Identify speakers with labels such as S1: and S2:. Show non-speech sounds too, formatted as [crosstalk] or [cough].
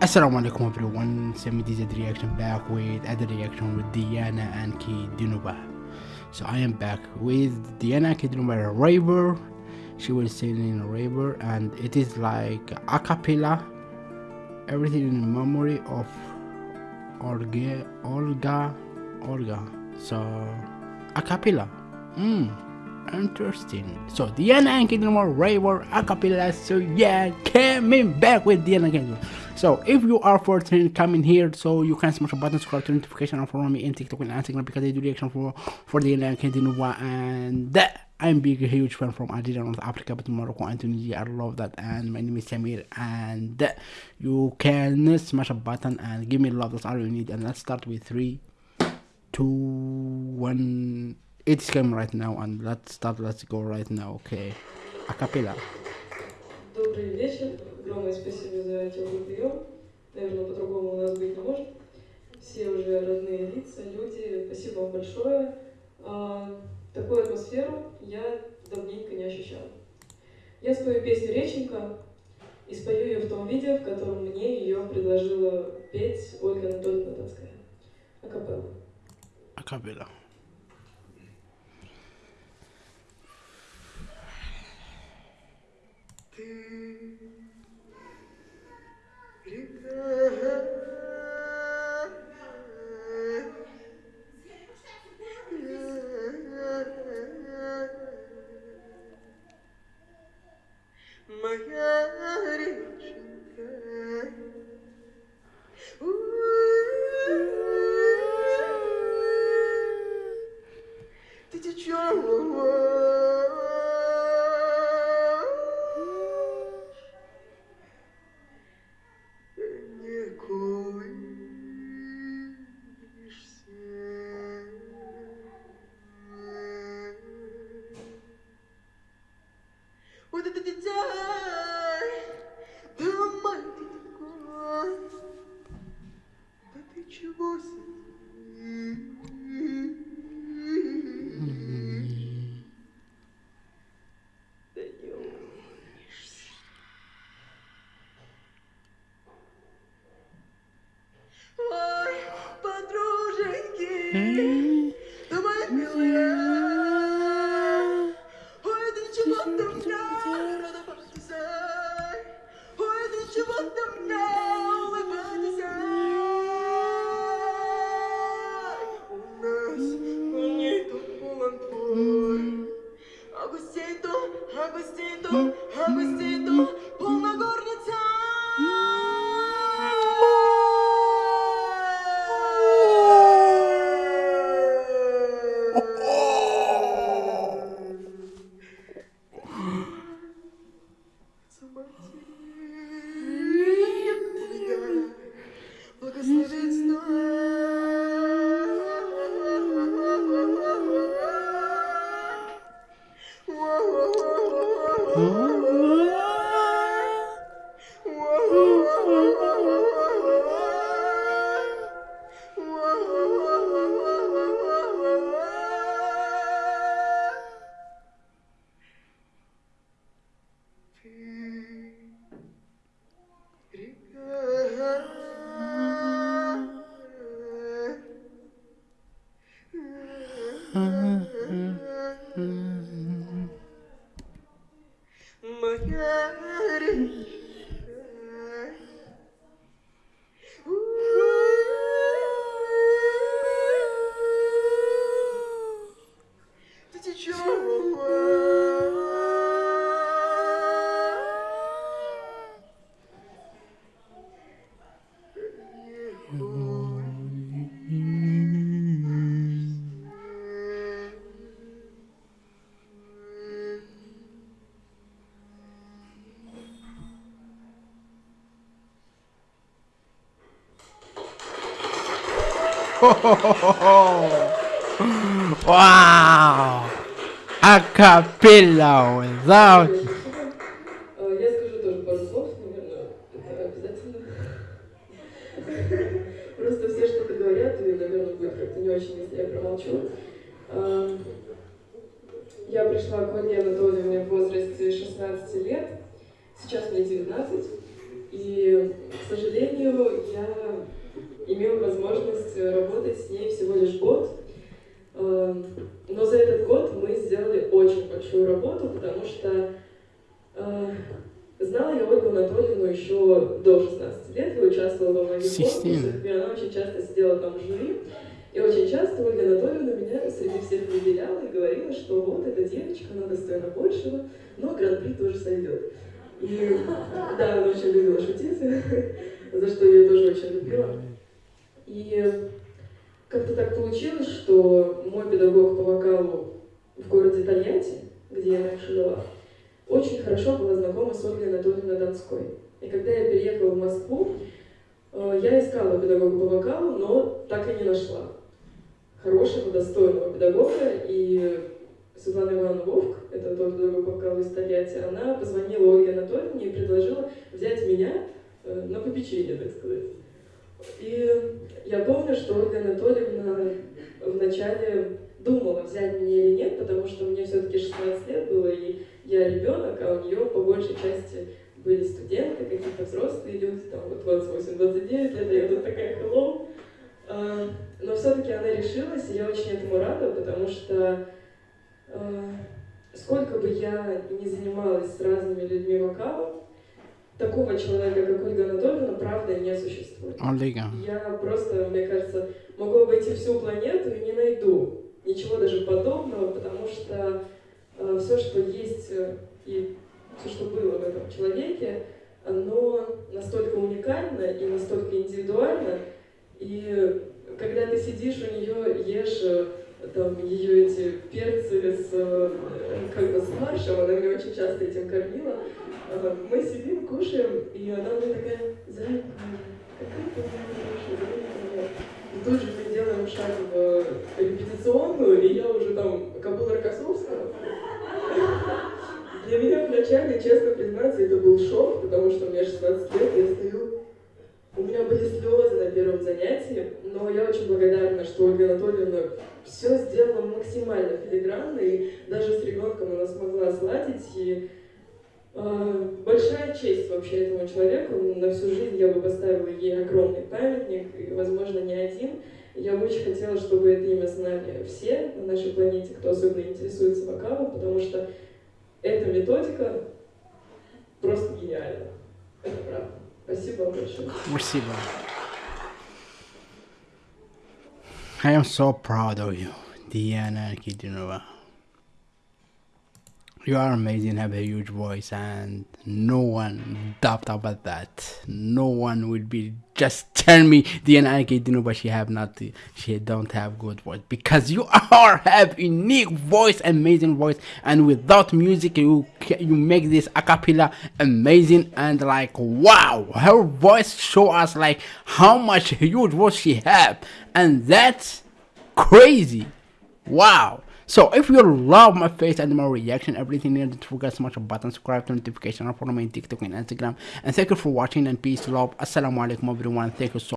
S1: Assalamu alaikum everyone, Semi DZ reaction back with other reaction with Diana and Ki Dinuba. So I am back with Diana Ki Dinuba Raver. She was singing in Raver and it is like a cappella. Everything in memory of Olga Olga Olga. So a cappella. Mm, interesting. So Diana and Ki Dinuba Raver a cappella. So yeah, coming back with Diana Ki Dinuba. So if you are fortunate, coming here so you can smash a button, subscribe to notification, and follow me in TikTok and Instagram because I do reaction for for the like Nova and that. I'm big huge fan from Algeria, North Africa, but Morocco and Tunisia. I love that. And my name is Samir. And you can smash a button and give me love. That's all you need. And let's start with three, two, one. It's game right now. And let's start. Let's go right now. Okay. A cappella.
S2: Огромное спасибо за теплый прием. Наверное, по-другому у нас быть не может. Все уже родные лица, люди. Спасибо вам большое. А, такую атмосферу я давненько не ощущала. Я спою песню «Реченька» и спою ее в том виде, в котором мне ее предложила петь Ольга Анатольевна Донская. Акапелла.
S1: A cappella.
S3: 嗯嗯 Agustino, Agustino, hum, Agustino. Peace.
S1: Spirit. A cappella without.
S2: Я скажу тоже пару слов, наверное, это обязательно. Просто все что-то говорят, наверное, будет не очень, если я промолчу. А, Я пришла к Ольге Анатольевне в возрасте 16 лет, сейчас мне 19, И, к сожалению, я имел возможность работать с ней всего лишь год. Эм, но за этот год мы сделали очень большую работу, потому что э, знала я Ольгу Анатольевну еще до 16 лет, я участвовала во многих конкурсах, и она очень часто сидела там в жюри. И очень часто Ольга Анатольевна меня среди всех выделяла и говорила, что вот эта девочка, она достойна большего, но гран-при тоже сойдет. И да, она очень любила шутить, [laughs] за что я ее тоже очень любила. И как-то так получилось, что мой педагог по вокалу в городе Тольятти, где я раньше жила, очень хорошо была знакома с Ольгой Анатольевной Донской. И когда я переехала в Москву, э, я искала педагога по вокалу, но так и не нашла хорошего, достойного педагога. И Светлана Ивановна Вовк, это тот педагог по вокалу из Тольятти, она позвонила Ольге Анатольевне и предложила взять меня э, на попечение, так сказать. И я помню, что Ольга Анатольевна вначале думала, взять меня или нет, потому что мне все-таки 16 лет было, и я ребенок, а у нее по большей части были студенты, какие-то взрослые люди, там вот 28-29 лет, я тут такая hello. А, но все-таки она решилась, и я очень этому рада, потому что а, сколько бы я ни занималась с разными людьми вокалом, такого человека, как Ольга Анатольевна, правда, не существует.
S1: Ольга.
S2: Я просто, мне кажется, могу обойти всю планету и не найду ничего даже подобного, потому что э, все, что есть э, и все, что было в этом человеке, оно настолько уникально и настолько индивидуально, и когда ты сидишь у нее, ешь э, там ее эти перцы с, э, как бы с фаршем, она меня очень часто этим кормила, мы сидим, кушаем, и она мне такая, зайка, какая ты хорошая, зайка. И тут же мы делаем шаг в репетиционную, и я уже там Кабула Рокоссовского. Для меня вначале, честно признаться, это был шок, потому что мне 16 лет, я стою, у меня были слезы на первом занятии, но я очень благодарна, что Ольга Анатольевна все сделала максимально филигранно, и даже с ребенком она смогла сладить, и а, большая честь вообще этому человеку. На всю жизнь я бы поставила ей огромный памятник, и, возможно, не один. Я бы очень хотела, чтобы это имя знали все на нашей планете, кто особенно интересуется вокалом, потому что эта методика просто гениальна. Это правда. Спасибо вам большое.
S1: Спасибо. I am so proud of you, Diana Kidinova. You are amazing, have a huge voice, and no one doubt about that. No one will be just tell me the NIK but she have not she don't have good voice because you are have unique voice, amazing voice, and without music you you make this acapella amazing and like wow, her voice show us like how much huge voice she have, and that's crazy. Wow. So if you love my face and my reaction, everything here, don't forget to smash a button, subscribe to notification, and follow me on TikTok and Instagram. And thank you for watching and peace, love. Assalamu alaikum everyone. Thank you so